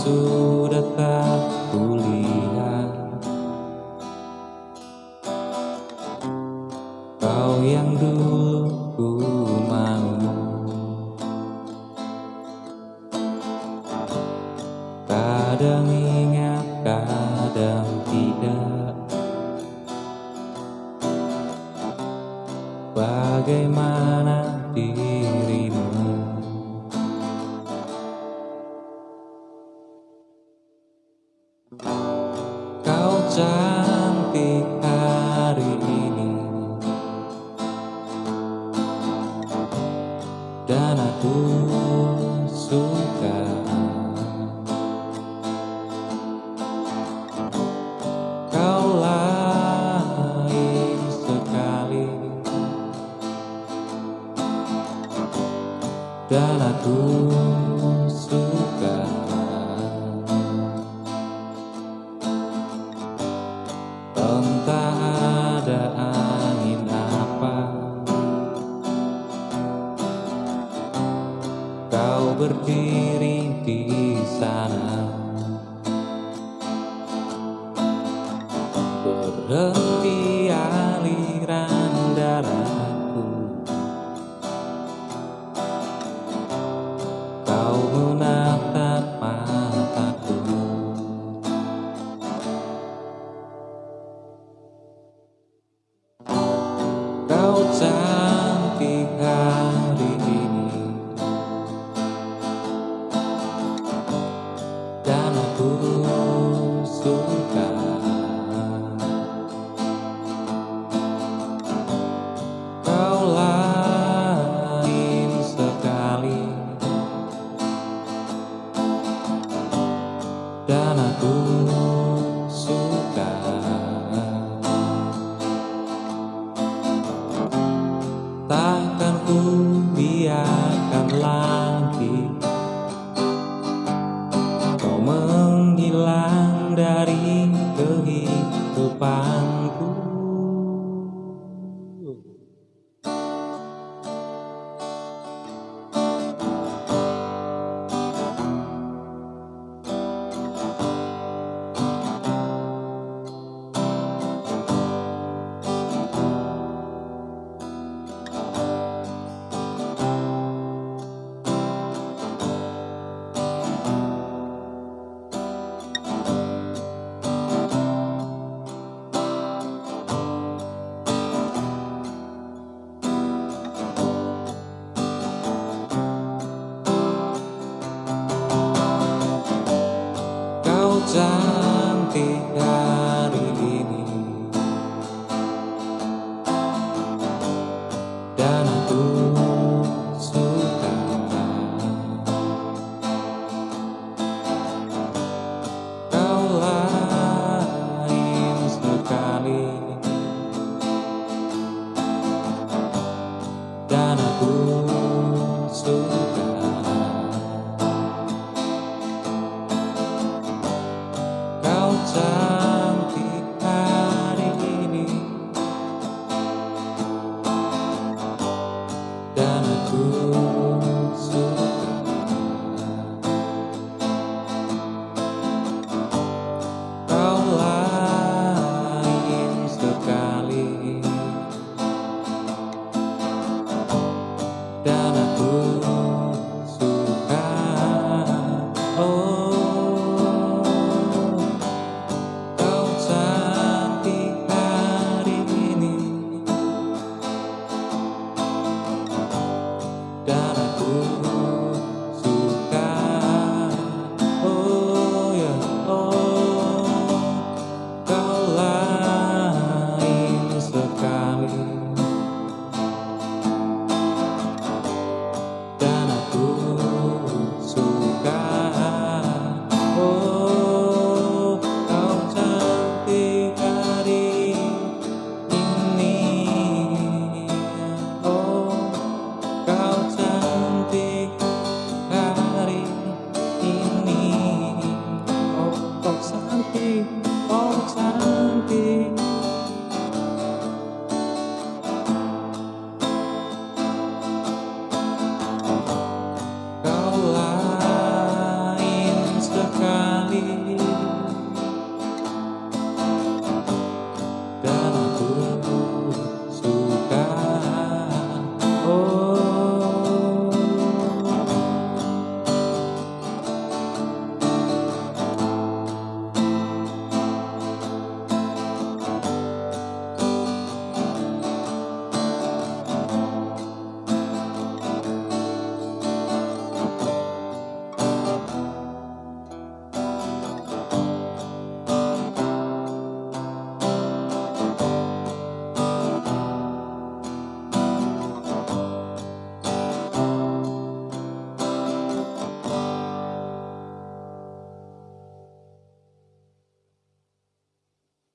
sudah tak kulihat Kau yang dulu ku mau Kadang ingat, kadang tidak. Bagaimana Kau cantik hari ini. Dan aku suka. Kau lain sekali. Dan aku Entah ada angin apa. Kau berdiri Cantik hari ini. Dan aku suka. Kau lain sekali. Dan aku Cantik Sampai hari ini. Dan aku suka. Kau lain sekali. Dan aku